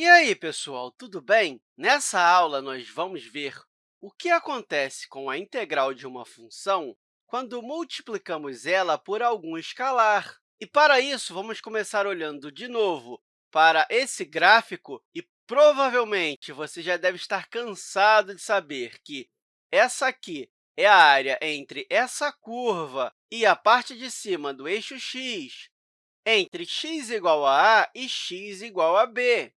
E aí, pessoal, tudo bem? Nessa aula, nós vamos ver o que acontece com a integral de uma função quando multiplicamos ela por algum escalar. E, para isso, vamos começar olhando de novo para esse gráfico e, provavelmente, você já deve estar cansado de saber que essa aqui é a área entre essa curva e a parte de cima do eixo x, entre x igual a a e x igual a b.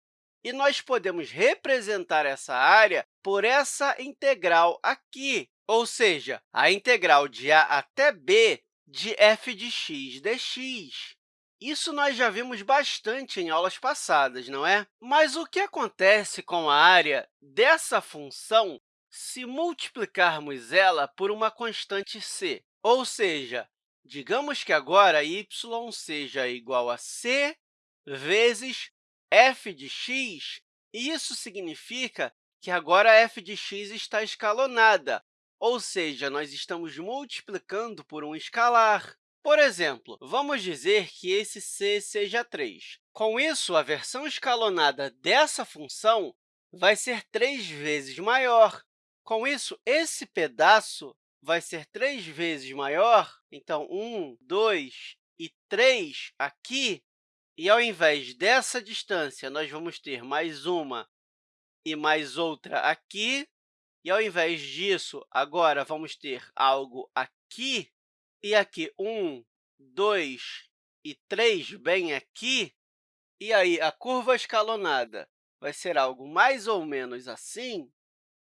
E nós podemos representar essa área por essa integral aqui, ou seja, a integral de a até b de f de x dx. Isso nós já vimos bastante em aulas passadas, não é? Mas o que acontece com a área dessa função se multiplicarmos ela por uma constante c? Ou seja, digamos que agora y seja igual a c vezes f de x, isso significa que agora f de x está escalonada, ou seja, nós estamos multiplicando por um escalar. Por exemplo, vamos dizer que esse c seja 3. Com isso, a versão escalonada dessa função vai ser 3 vezes maior. Com isso, esse pedaço vai ser 3 vezes maior. Então, 1, 2 e 3 aqui e, ao invés dessa distância, nós vamos ter mais uma e mais outra aqui. E, ao invés disso, agora vamos ter algo aqui e aqui, um, dois e três bem aqui. E aí, a curva escalonada vai ser algo mais ou menos assim.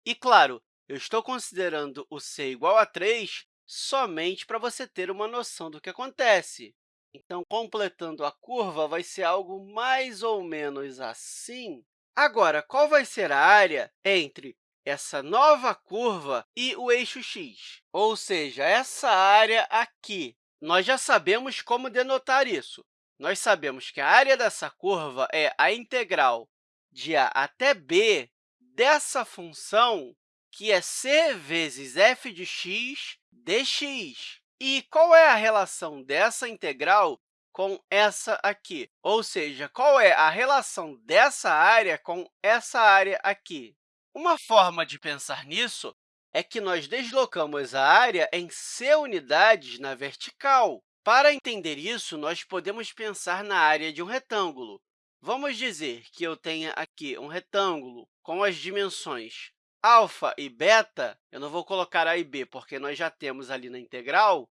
E, claro, eu estou considerando o c igual a 3 somente para você ter uma noção do que acontece. Então, completando a curva, vai ser algo mais ou menos assim. Agora, qual vai ser a área entre essa nova curva e o eixo x? Ou seja, essa área aqui. Nós já sabemos como denotar isso. Nós sabemos que a área dessa curva é a integral de a até b dessa função, que é c vezes f de x dx. E qual é a relação dessa integral com essa aqui? Ou seja, qual é a relação dessa área com essa área aqui? Uma forma de pensar nisso é que nós deslocamos a área em c unidades na vertical. Para entender isso, nós podemos pensar na área de um retângulo. Vamos dizer que eu tenha aqui um retângulo com as dimensões alfa e beta, eu não vou colocar a e b, porque nós já temos ali na integral.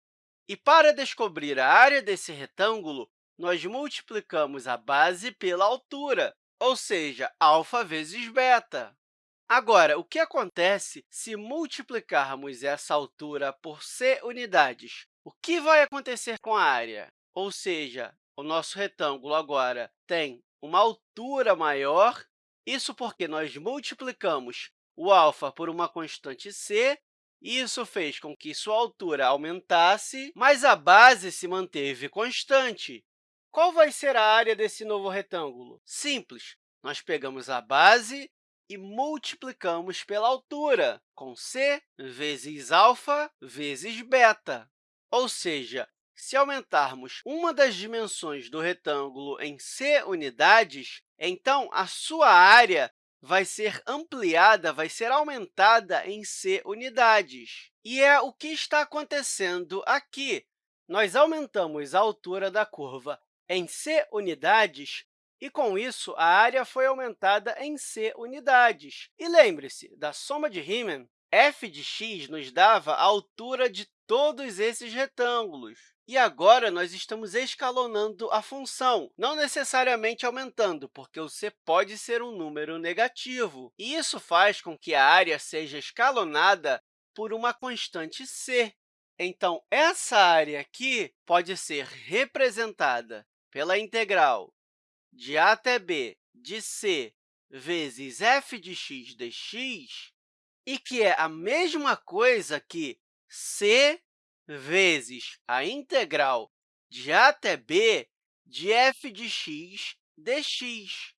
E para descobrir a área desse retângulo, nós multiplicamos a base pela altura, ou seja, alfa vezes beta. Agora, o que acontece se multiplicarmos essa altura por c unidades? O que vai acontecer com a área? Ou seja, o nosso retângulo agora tem uma altura maior, isso porque nós multiplicamos o alfa por uma constante c, e isso fez com que sua altura aumentasse, mas a base se manteve constante. Qual vai ser a área desse novo retângulo? Simples. Nós pegamos a base e multiplicamos pela altura, com c vezes alfa vezes beta. Ou seja, se aumentarmos uma das dimensões do retângulo em c unidades, então a sua área vai ser ampliada, vai ser aumentada em c unidades. E é o que está acontecendo aqui. Nós aumentamos a altura da curva em c unidades e, com isso, a área foi aumentada em c unidades. E lembre-se da soma de Riemann, f de x nos dava a altura de todos esses retângulos. E agora, nós estamos escalonando a função, não necessariamente aumentando, porque o c pode ser um número negativo. E isso faz com que a área seja escalonada por uma constante c. Então, essa área aqui pode ser representada pela integral de a até b de c vezes f de x dx, e que é a mesma coisa que c vezes a integral de a até b de f de x dx.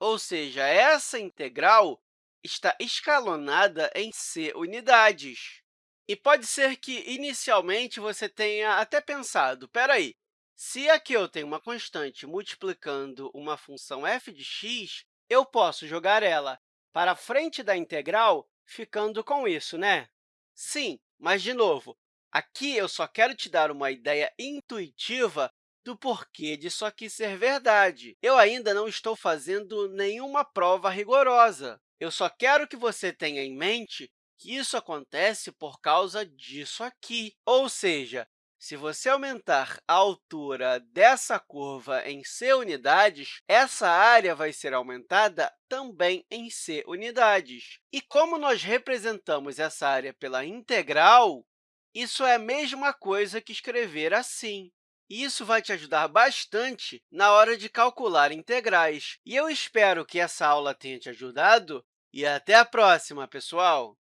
Ou seja, essa integral está escalonada em c unidades. E pode ser que, inicialmente, você tenha até pensado, espera aí, se aqui eu tenho uma constante multiplicando uma função f de x, eu posso jogar ela para frente da integral, ficando com isso, né? Sim, mas, de novo, aqui eu só quero te dar uma ideia intuitiva do porquê disso aqui ser verdade. Eu ainda não estou fazendo nenhuma prova rigorosa. Eu só quero que você tenha em mente que isso acontece por causa disso aqui. Ou seja, se você aumentar a altura dessa curva em c unidades, essa área vai ser aumentada também em c unidades. E como nós representamos essa área pela integral, isso é a mesma coisa que escrever assim. E isso vai te ajudar bastante na hora de calcular integrais. E eu espero que essa aula tenha te ajudado e até a próxima, pessoal!